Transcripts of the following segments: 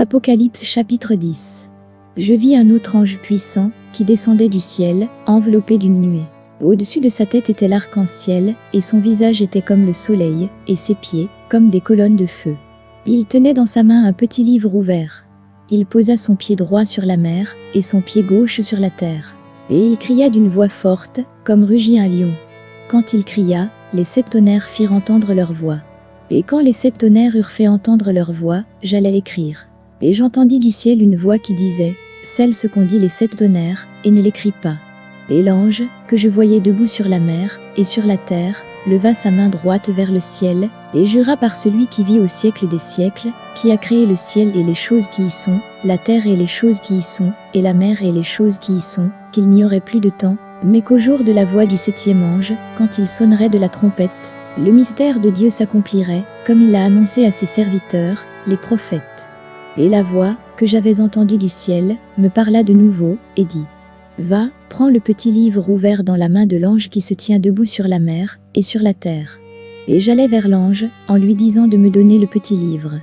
Apocalypse chapitre 10 Je vis un autre ange puissant qui descendait du ciel, enveloppé d'une nuée. Au-dessus de sa tête était l'arc-en-ciel, et son visage était comme le soleil, et ses pieds comme des colonnes de feu. Il tenait dans sa main un petit livre ouvert. Il posa son pied droit sur la mer, et son pied gauche sur la terre. Et il cria d'une voix forte, comme rugit un lion. Quand il cria, les sept tonnerres firent entendre leur voix. Et quand les sept tonnerres eurent fait entendre leur voix, j'allais écrire. Et j'entendis du ciel une voix qui disait, Celle ce qu'ont dit les sept tonnerres, et ne l'écris pas. Et l'ange, que je voyais debout sur la mer, et sur la terre, leva sa main droite vers le ciel, et jura par celui qui vit au siècle des siècles, qui a créé le ciel et les choses qui y sont, la terre et les choses qui y sont, et la mer et les choses qui y sont, qu'il n'y aurait plus de temps, mais qu'au jour de la voix du septième ange, quand il sonnerait de la trompette, le mystère de Dieu s'accomplirait, comme il l'a annoncé à ses serviteurs, les prophètes. Et la voix, que j'avais entendue du ciel, me parla de nouveau, et dit, Va, prends le petit livre ouvert dans la main de l'ange qui se tient debout sur la mer, et sur la terre. Et j'allai vers l'ange, en lui disant de me donner le petit livre.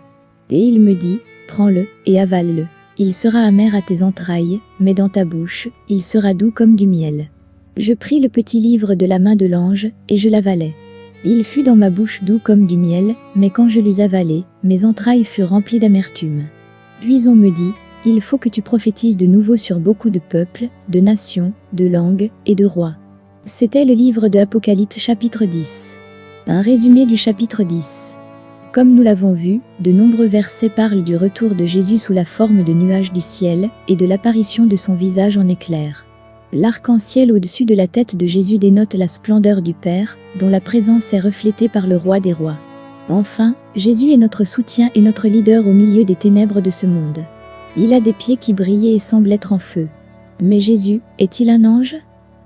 Et il me dit, Prends-le, et avale-le. Il sera amer à tes entrailles, mais dans ta bouche, il sera doux comme du miel. Je pris le petit livre de la main de l'ange, et je l'avalai. Il fut dans ma bouche doux comme du miel, mais quand je l'eus avalé, mes entrailles furent remplies d'amertume. Puis on me dit, il faut que tu prophétises de nouveau sur beaucoup de peuples, de nations, de langues et de rois. C'était le livre de Apocalypse chapitre 10. Un résumé du chapitre 10. Comme nous l'avons vu, de nombreux versets parlent du retour de Jésus sous la forme de nuages du ciel et de l'apparition de son visage en éclair. L'arc-en-ciel au-dessus de la tête de Jésus dénote la splendeur du Père, dont la présence est reflétée par le Roi des Rois. Enfin, Jésus est notre soutien et notre leader au milieu des ténèbres de ce monde. Il a des pieds qui brillaient et semblent être en feu. Mais Jésus, est-il un ange?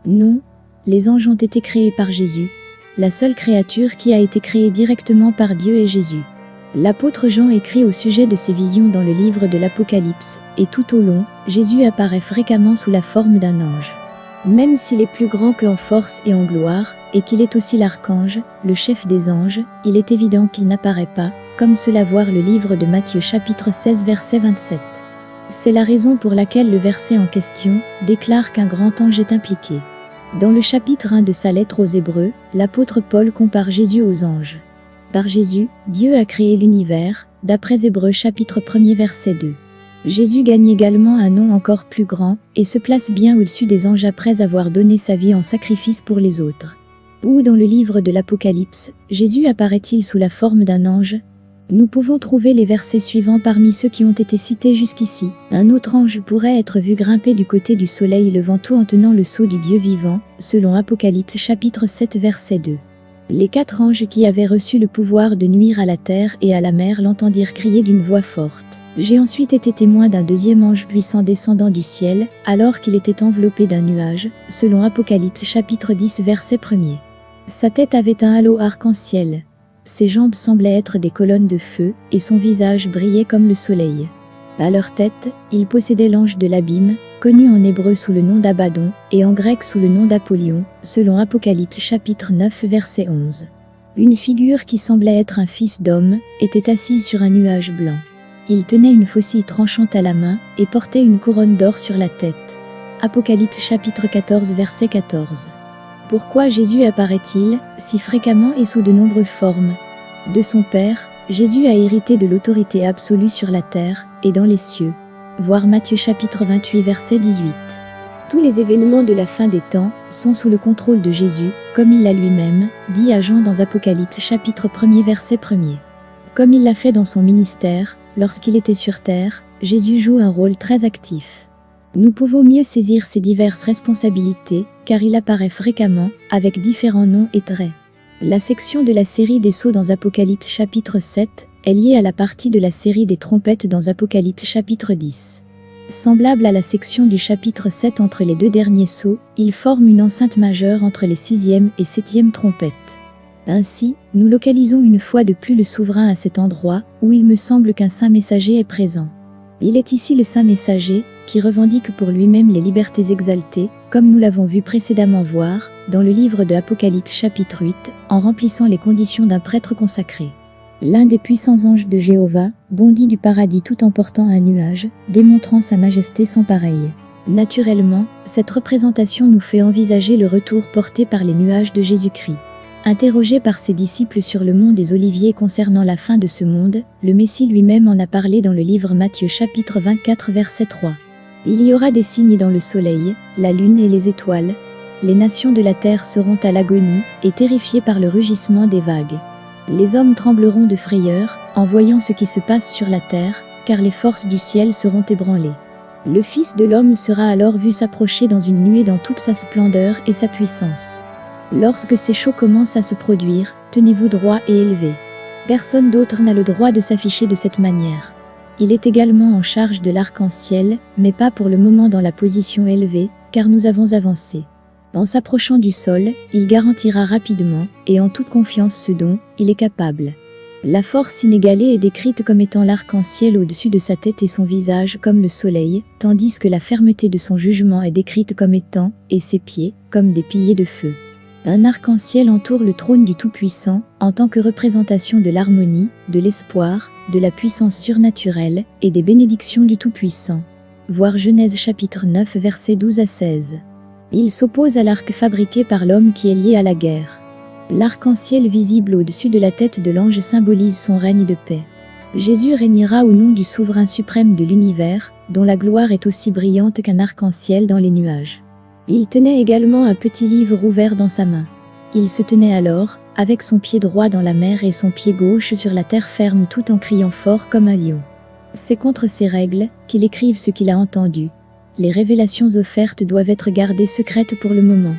Non, les anges ont été créés par Jésus. La seule créature qui a été créée directement par Dieu est Jésus. L'apôtre Jean écrit au sujet de ses visions dans le livre de l'Apocalypse, et tout au long, Jésus apparaît fréquemment sous la forme d'un ange. Même s'il est plus grand qu'en force et en gloire, et qu'il est aussi l'archange, le chef des anges, il est évident qu'il n'apparaît pas, comme cela voir le livre de Matthieu chapitre 16 verset 27. C'est la raison pour laquelle le verset en question déclare qu'un grand ange est impliqué. Dans le chapitre 1 de sa lettre aux Hébreux, l'apôtre Paul compare Jésus aux anges. Par Jésus, Dieu a créé l'univers, d'après Hébreux chapitre 1 verset 2. Jésus gagne également un nom encore plus grand et se place bien au-dessus des anges après avoir donné sa vie en sacrifice pour les autres. Où dans le livre de l'Apocalypse, Jésus apparaît-il sous la forme d'un ange? Nous pouvons trouver les versets suivants parmi ceux qui ont été cités jusqu'ici. Un autre ange pourrait être vu grimper du côté du soleil levant tout en tenant le sceau du Dieu vivant, selon Apocalypse chapitre 7 verset 2. Les quatre anges qui avaient reçu le pouvoir de nuire à la terre et à la mer l'entendirent crier d'une voix forte. J'ai ensuite été témoin d'un deuxième ange puissant descendant du ciel, alors qu'il était enveloppé d'un nuage, selon Apocalypse chapitre 10 verset 1er. Sa tête avait un halo arc-en-ciel. Ses jambes semblaient être des colonnes de feu, et son visage brillait comme le soleil. À leur tête, il possédait l'ange de l'abîme, connu en hébreu sous le nom d'Abaddon, et en grec sous le nom d'Apollyon, selon Apocalypse chapitre 9 verset 11. Une figure qui semblait être un fils d'homme, était assise sur un nuage blanc. Il tenait une faucille tranchante à la main et portait une couronne d'or sur la tête. Apocalypse chapitre 14 verset 14. Pourquoi Jésus apparaît-il si fréquemment et sous de nombreuses formes? De son Père, Jésus a hérité de l'autorité absolue sur la terre et dans les cieux. Voir Matthieu chapitre 28 verset 18. Tous les événements de la fin des temps sont sous le contrôle de Jésus, comme il l'a lui-même dit à Jean dans Apocalypse chapitre 1 verset 1er. Comme il l'a fait dans son ministère, Lorsqu'il était sur Terre, Jésus joue un rôle très actif. Nous pouvons mieux saisir ses diverses responsabilités, car il apparaît fréquemment, avec différents noms et traits. La section de la série des sceaux dans Apocalypse chapitre 7 est liée à la partie de la série des trompettes dans Apocalypse chapitre 10. Semblable à la section du chapitre 7 entre les deux derniers sceaux, il forme une enceinte majeure entre les sixième et septième trompettes. Ainsi, nous localisons une fois de plus le souverain à cet endroit où il me semble qu'un saint messager est présent. Il est ici le saint messager qui revendique pour lui-même les libertés exaltées, comme nous l'avons vu précédemment voir dans le livre de Apocalypse chapitre 8, en remplissant les conditions d'un prêtre consacré. L'un des puissants anges de Jéhovah bondit du paradis tout en portant un nuage, démontrant sa majesté sans pareille. Naturellement, cette représentation nous fait envisager le retour porté par les nuages de Jésus-Christ. Interrogé par ses disciples sur le mont des Oliviers concernant la fin de ce monde, le Messie lui-même en a parlé dans le livre Matthieu chapitre 24 verset 3. Il y aura des signes dans le soleil, la lune et les étoiles. Les nations de la terre seront à l'agonie et terrifiées par le rugissement des vagues. Les hommes trembleront de frayeur en voyant ce qui se passe sur la terre, car les forces du ciel seront ébranlées. Le Fils de l'homme sera alors vu s'approcher dans une nuée dans toute sa splendeur et sa puissance. Lorsque ces shows commencent à se produire, tenez-vous droit et élevé. Personne d'autre n'a le droit de s'afficher de cette manière. Il est également en charge de l'arc-en-ciel, mais pas pour le moment dans la position élevée, car nous avons avancé. En s'approchant du sol, il garantira rapidement et en toute confiance ce dont il est capable. La force inégalée est décrite comme étant l'arc-en-ciel au-dessus de sa tête et son visage comme le soleil, tandis que la fermeté de son jugement est décrite comme étant, et ses pieds, comme des piliers de feu. Un arc-en-ciel entoure le trône du Tout-Puissant en tant que représentation de l'harmonie, de l'espoir, de la puissance surnaturelle et des bénédictions du Tout-Puissant. Voir Genèse chapitre 9 versets 12 à 16. Il s'oppose à l'arc fabriqué par l'homme qui est lié à la guerre. L'arc-en-ciel visible au-dessus de la tête de l'ange symbolise son règne de paix. Jésus régnera au nom du souverain suprême de l'univers, dont la gloire est aussi brillante qu'un arc-en-ciel dans les nuages. Il tenait également un petit livre ouvert dans sa main. Il se tenait alors, avec son pied droit dans la mer et son pied gauche sur la terre ferme tout en criant fort comme un lion. C'est contre ces règles qu'il écrive ce qu'il a entendu. Les révélations offertes doivent être gardées secrètes pour le moment.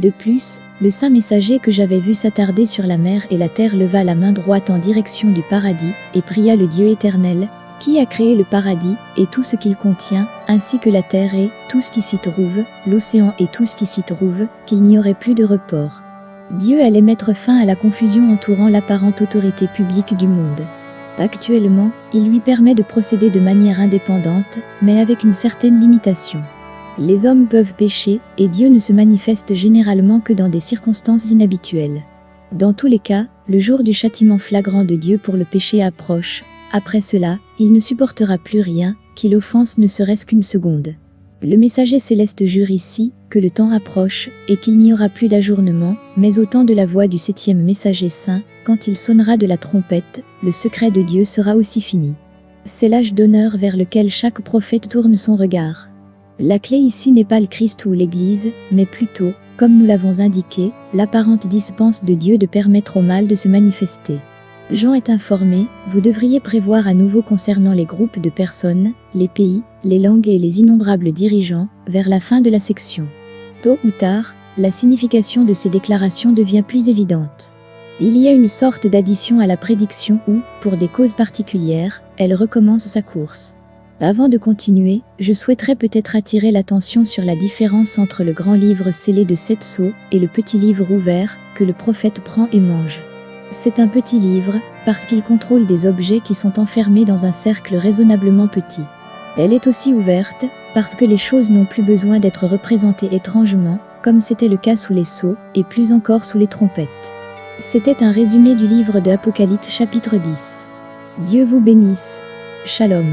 De plus, le saint messager que j'avais vu s'attarder sur la mer et la terre leva la main droite en direction du paradis et pria le Dieu éternel, qui a créé le paradis et tout ce qu'il contient, ainsi que la terre et tout ce qui s'y trouve, l'océan et tout ce qui s'y trouve, qu'il n'y aurait plus de report. Dieu allait mettre fin à la confusion entourant l'apparente autorité publique du monde. Actuellement, il lui permet de procéder de manière indépendante, mais avec une certaine limitation. Les hommes peuvent pécher, et Dieu ne se manifeste généralement que dans des circonstances inhabituelles. Dans tous les cas, le jour du châtiment flagrant de Dieu pour le péché approche, après cela, il ne supportera plus rien, qu'il offense ne serait-ce qu'une seconde. Le messager céleste jure ici que le temps approche et qu'il n'y aura plus d'ajournement, mais au temps de la voix du septième messager saint, quand il sonnera de la trompette, le secret de Dieu sera aussi fini. C'est l'âge d'honneur vers lequel chaque prophète tourne son regard. La clé ici n'est pas le Christ ou l'Église, mais plutôt, comme nous l'avons indiqué, l'apparente dispense de Dieu de permettre au mal de se manifester. Jean est informé, vous devriez prévoir à nouveau concernant les groupes de personnes, les pays, les langues et les innombrables dirigeants, vers la fin de la section. Tôt ou tard, la signification de ces déclarations devient plus évidente. Il y a une sorte d'addition à la prédiction où, pour des causes particulières, elle recommence sa course. Avant de continuer, je souhaiterais peut-être attirer l'attention sur la différence entre le grand livre scellé de sept sceaux et le petit livre ouvert que le prophète prend et mange. C'est un petit livre, parce qu'il contrôle des objets qui sont enfermés dans un cercle raisonnablement petit. Elle est aussi ouverte, parce que les choses n'ont plus besoin d'être représentées étrangement, comme c'était le cas sous les sceaux, et plus encore sous les trompettes. C'était un résumé du livre de Apocalypse chapitre 10. Dieu vous bénisse. Shalom.